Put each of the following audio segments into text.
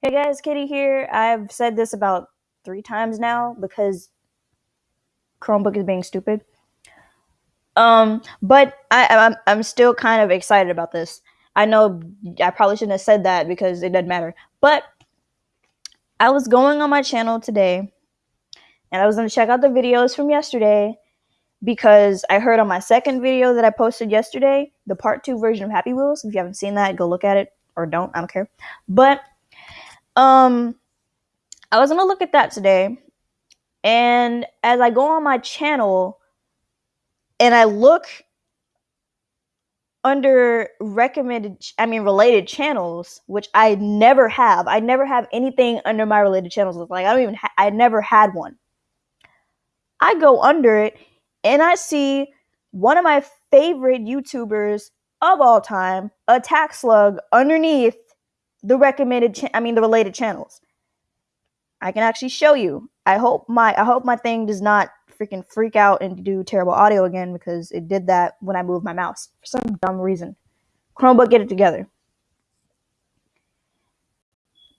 Hey guys, Kitty here. I've said this about three times now because Chromebook is being stupid. Um, but I, I'm I'm still kind of excited about this. I know I probably shouldn't have said that because it doesn't matter. But I was going on my channel today, and I was gonna check out the videos from yesterday because I heard on my second video that I posted yesterday, the part two version of Happy Wheels. If you haven't seen that, go look at it or don't. I don't care. But um, I was gonna look at that today, and as I go on my channel and I look under recommended, I mean, related channels, which I never have. I never have anything under my related channels. Like, I don't even, ha- I never had one. I go under it and I see one of my favorite YouTubers of all time, Attack Slug, underneath the recommended, cha- I mean, the related channels. I can actually show you. I hope my I hope my thing does not freaking freak out and do terrible audio again because it did that when I moved my mouse for some dumb reason. Chromebook, get it together.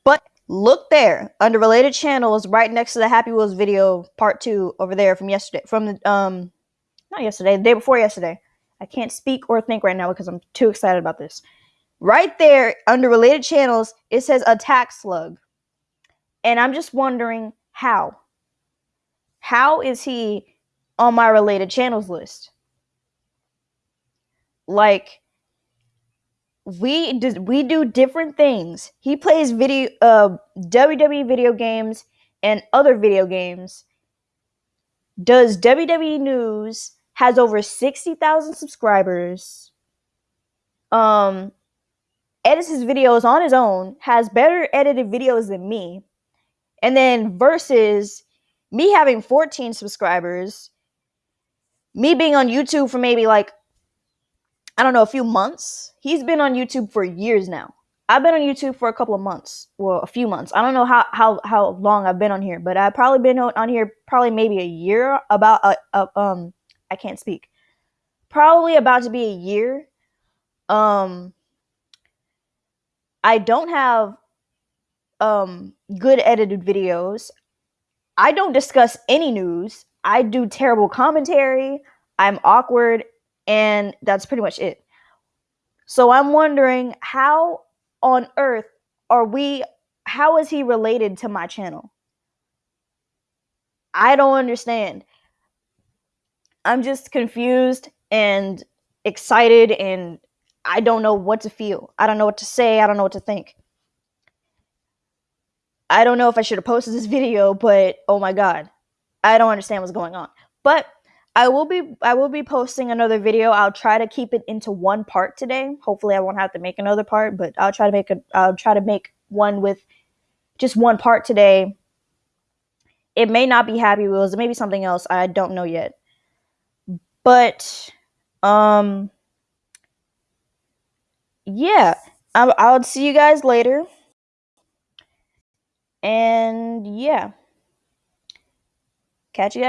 But look there under related channels, right next to the Happy Wheels video part two over there from yesterday, from the um, not yesterday, the day before yesterday. I can't speak or think right now because I'm too excited about this. Right there under related channels, it says Attack Slug. And I'm just wondering how. How is he on my related channels list? Like we do, we do different things. He plays video uh WWE video games and other video games. Does WWE news has over 60,000 subscribers. Um edits his videos on his own, has better edited videos than me and then versus me having 14 subscribers, me being on YouTube for maybe like, I don't know, a few months. He's been on YouTube for years now. I've been on YouTube for a couple of months. Well, a few months. I don't know how how, how long I've been on here, but I've probably been on here probably maybe a year. About a, a um, I can't speak. Probably about to be a year. Um, I don't have um good edited videos. I don't discuss any news. I do terrible commentary. I'm awkward and that's pretty much it. So I'm wondering how on earth are we how is he related to my channel? I don't understand. I'm just confused and excited and I don't know what to feel. I don't know what to say. I don't know what to think. I don't know if I should have posted this video, but oh my god. I don't understand what's going on. But I will be I will be posting another video. I'll try to keep it into one part today. Hopefully I won't have to make another part, but I'll try to make a I'll try to make one with just one part today. It may not be Happy Wheels, it may be something else. I don't know yet. But um yeah, I'll, I'll see you guys later. And yeah. Catch you guys